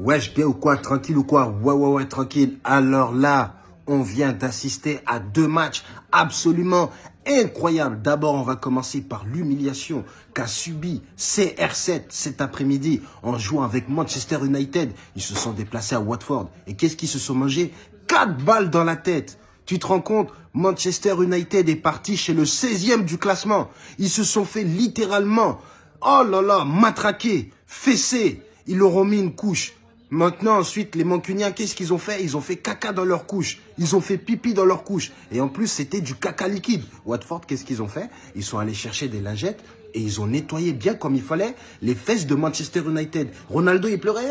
Wesh, bien ou quoi Tranquille ou quoi? Ouais, ouais, ouais, tranquille. Alors là, on vient d'assister à deux matchs absolument incroyables. D'abord, on va commencer par l'humiliation qu'a subi CR7 cet après-midi en jouant avec Manchester United. Ils se sont déplacés à Watford. Et qu'est-ce qu'ils se sont mangés? Quatre balles dans la tête. Tu te rends compte? Manchester United est parti chez le 16e du classement. Ils se sont fait littéralement, oh là là, matraquer, fesser. Ils leur ont mis une couche. Maintenant, ensuite, les Mancuniens, qu'est-ce qu'ils ont fait? Ils ont fait caca dans leur couche. Ils ont fait pipi dans leur couche. Et en plus, c'était du caca liquide. Watford, qu'est-ce qu'ils ont fait? Ils sont allés chercher des lingettes et ils ont nettoyé bien comme il fallait les fesses de Manchester United. Ronaldo, il pleurait.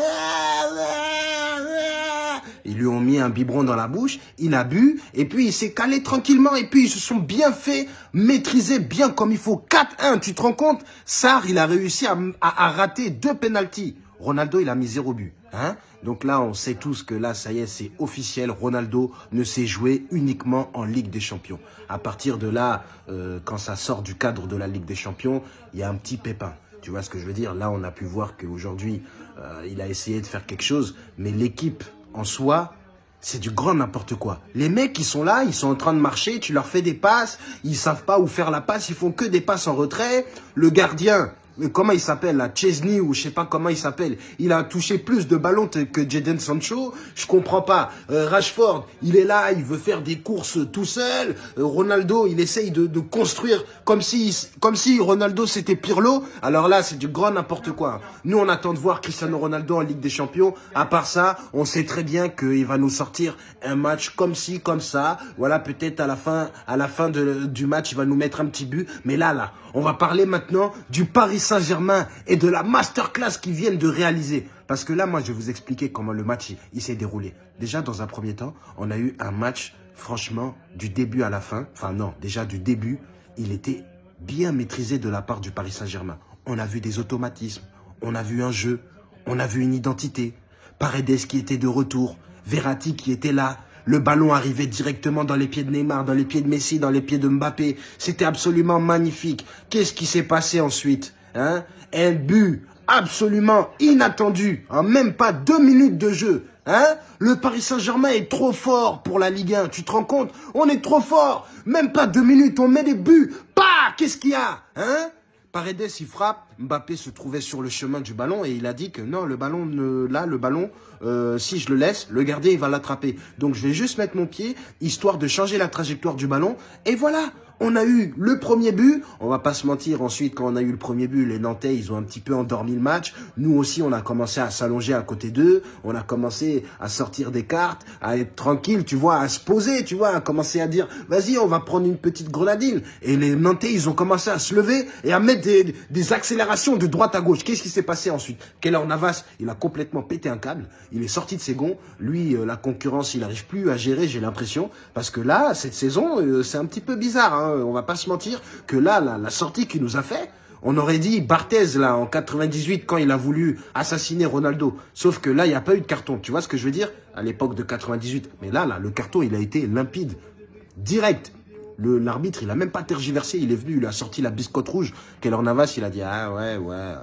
Ils lui ont mis un biberon dans la bouche, il a bu, et puis il s'est calé tranquillement, et puis ils se sont bien fait maîtriser bien comme il faut. 4-1, tu te rends compte? Sarr, il a réussi à, à rater deux pénalties. Ronaldo, il a mis zéro but. Hein? Donc là, on sait tous que là, ça y est, c'est officiel. Ronaldo ne s'est joué uniquement en Ligue des Champions. À partir de là, euh, quand ça sort du cadre de la Ligue des Champions, il y a un petit pépin. Tu vois ce que je veux dire? Là, on a pu voir qu'aujourd'hui, euh, il a essayé de faire quelque chose. Mais l'équipe en soi, c'est du grand n'importe quoi. Les mecs, qui sont là, ils sont en train de marcher, tu leur fais des passes, ils savent pas où faire la passe, ils font que des passes en retrait. Le gardien, comment il s'appelle là, Chesney ou je sais pas comment il s'appelle, il a touché plus de ballons que Jadon Sancho, je comprends pas. Euh, Rashford, il est là, il veut faire des courses tout seul. Euh, Ronaldo, il essaye de, construire comme si, Ronaldo c'était Pirlo. Alors là, c'est du grand n'importe quoi. Nous, on attend de voir Cristiano Ronaldo en Ligue des Champions. À part ça, on sait très bien qu'il va nous sortir un match comme ci, comme ça. Voilà, peut-être à la fin, la du match, il va nous mettre un petit but. Mais là, là, on va parler maintenant du Paris Saint-Germain et de la masterclass qu'ils viennent de réaliser. Parce que là, moi, je vais vous expliquer comment le match il, s'est déroulé. Déjà, dans un premier temps, on a eu un match, franchement, du début à la fin. Enfin non, déjà du début, il était bien maîtrisé de la part du Paris Saint-Germain. On a vu des automatismes, on a vu un jeu, on a vu une identité. Paredes qui était de retour, Verratti qui était là, le ballon arrivait directement dans les pieds de Neymar, dans les pieds de Messi, dans les pieds de Mbappé. C'était absolument magnifique. Qu'est-ce qui s'est passé ensuite? Hein? Un but absolument inattendu, en même pas deux minutes de jeu. Hein? Le Paris Saint-Germain est trop fort pour la Ligue 1. Tu te rends compte? On est trop fort. Même pas deux minutes, on met des buts. Pas Qu'est-ce qu'il y a? Hein? Paredes, il frappe. Mbappé se trouvait sur le chemin du ballon et il a dit que non, le ballon, ne, là, le ballon, euh, si je le laisse, le gardien, il va l'attraper. Donc, je vais juste mettre mon pied, histoire de changer la trajectoire du ballon. Et voilà on a eu le premier but. On va pas se mentir. Ensuite, quand on a eu le premier but, les Nantais, ils ont un petit peu endormi le match. Nous aussi, on a commencé à s'allonger à côté d'eux. On a commencé à sortir des cartes, à être tranquille, tu vois, à se poser, tu vois, à commencer à dire, vas-y, on va prendre une petite grenadine. Et les Nantais, ils ont commencé à se lever et à mettre des, accélérations de droite à gauche. Qu'est-ce qui s'est passé ensuite? Keller Navas, il a complètement pété un câble. Il est sorti de ses gonds. Lui, euh, la concurrence, il n'arrive plus à gérer, j'ai l'impression. Parce que là, cette saison, euh, c'est un petit peu bizarre. Hein on va pas se mentir, que là, la, sortie qu'il nous a fait, on aurait dit Barthez, là, en 98, quand il a voulu assassiner Ronaldo. Sauf que là, il n'y a pas eu de carton. Tu vois ce que je veux dire? À l'époque de 98. Mais là, là, le carton, il a été limpide. Direct. L'arbitre, il a même pas tergiversé. Il est venu, il a sorti la biscotte rouge. Keller Navas, il a dit, ah ouais, ouais,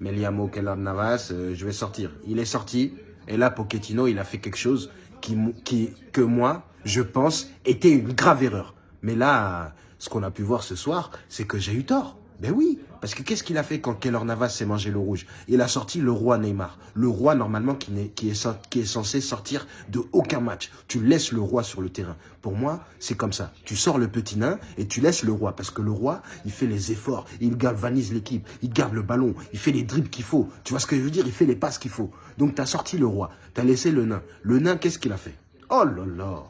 mais Liamo Keller Navas, euh, je vais sortir. Il est sorti. Et là, Pochettino, il a fait quelque chose qui, qui, que moi, je pense, était une grave erreur. Mais là, ce qu'on a pu voir ce soir, c'est que j'ai eu tort. Ben oui, parce que qu'est-ce qu'il a fait quand Keller Navas s'est mangé le rouge? Il a sorti le roi Neymar. Le roi, normalement, qui, est, censé sortir de aucun match. Tu laisses le roi sur le terrain. Pour moi, c'est comme ça. Tu sors le petit nain et tu laisses le roi. Parce que le roi, il fait les efforts. Il galvanise l'équipe. Il garde le ballon. Il fait les dribbles qu'il faut. Tu vois ce que je veux dire? Il fait les passes qu'il faut. Donc, tu as sorti le roi. Tu as laissé le nain. Le nain, qu'est-ce qu'il a fait? Oh là là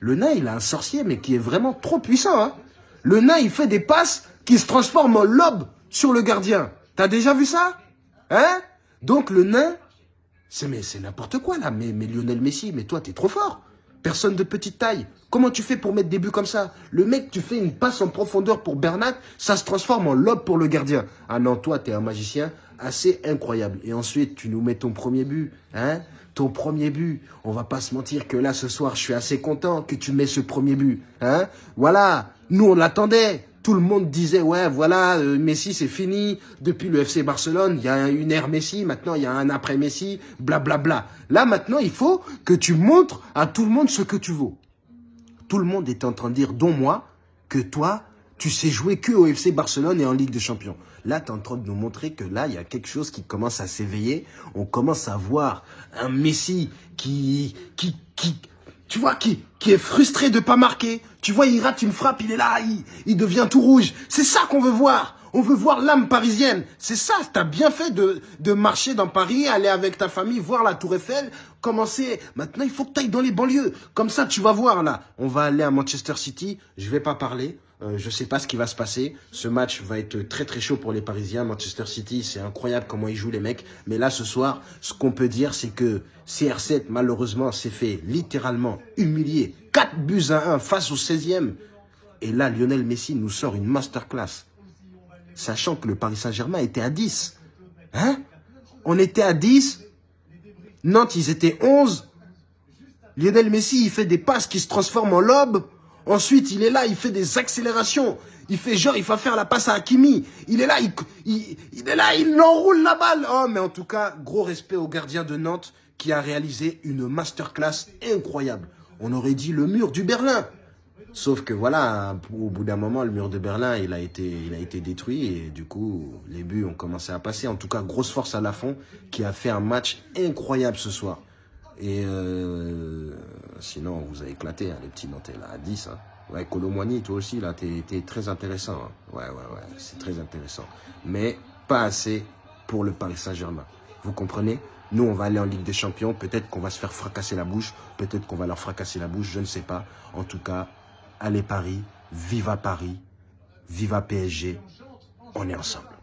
le nain, il a un sorcier, mais qui est vraiment trop puissant. Hein le nain, il fait des passes qui se transforment en lobe sur le gardien. T'as déjà vu ça? Hein? Donc le nain, c'est n'importe quoi là. Mais, mais Lionel Messi, mais toi, t'es trop fort. Personne de petite taille. Comment tu fais pour mettre des buts comme ça? Le mec, tu fais une passe en profondeur pour Bernat, ça se transforme en lobe pour le gardien. Ah non, toi, t'es un magicien assez incroyable. Et ensuite, tu nous mets ton premier but. Hein? Ton premier but. On va pas se mentir que là, ce soir, je suis assez content que tu mets ce premier but. Hein? Voilà, nous, on l'attendait. Tout le monde disait, ouais, voilà, euh, Messi, c'est fini. Depuis le FC Barcelone, il y a une ère Messi, maintenant il y a un après Messi, blablabla. Bla, bla. Là, maintenant, il faut que tu montres à tout le monde ce que tu vaux. Tout le monde est en train de dire, dont moi, que toi, tu sais jouer que au FC Barcelone et en Ligue des Champions. Là, tu es en train de nous montrer que là, il y a quelque chose qui commence à s'éveiller. On commence à voir un Messi qui, qui, qui, tu vois, qui, qui est frustré de pas marquer. Tu vois, il rate une frappe, il est là, il, il devient tout rouge. C'est ça qu'on veut voir. On veut voir l'âme parisienne. C'est ça, t'as bien fait de, de marcher dans Paris, aller avec ta famille, voir la Tour Eiffel, commencer. Maintenant, il faut que tu ailles dans les banlieues. Comme ça, tu vas voir là. On va aller à Manchester City. Je vais pas parler. Euh, je ne sais pas ce qui va se passer. Ce match va être très très chaud pour les Parisiens. Manchester City, c'est incroyable comment ils jouent les mecs. Mais là, ce soir, ce qu'on peut dire, c'est que CR7, malheureusement, s'est fait littéralement humilier. 4 buts à 1 face au 16e. Et là, Lionel Messi nous sort une masterclass. Sachant que le Paris Saint-Germain était à 10. Hein? On était à 10. Nantes, ils étaient 11. Lionel Messi, il fait des passes qui se transforment en lobes. Ensuite, il est là, il fait des accélérations. Il fait genre, il va faire la passe à Hakimi. Il est là, il, il, est là, il enroule la balle. Oh, mais en tout cas, gros respect au gardien de Nantes qui a réalisé une masterclass incroyable. On aurait dit le mur du Berlin. Sauf que voilà, au bout d'un moment, le mur de Berlin, il a, été, il a été détruit et du coup, les buts ont commencé à passer. En tout cas, grosse force à la fond qui a fait un match incroyable ce soir. Et euh, sinon, vous avez éclaté, hein, les petits Nantais, là, à 10. Hein. Ouais, Colomboigny, toi aussi, là, t'es es très intéressant. Hein. Ouais, ouais, ouais, c'est très intéressant. Mais pas assez pour le Paris Saint-Germain. Vous comprenez? Nous, on va aller en Ligue des Champions. Peut-être qu'on va se faire fracasser la bouche. Peut-être qu'on va leur fracasser la bouche. Je ne sais pas. En tout cas, allez Paris. Viva Paris. Viva PSG. On est ensemble.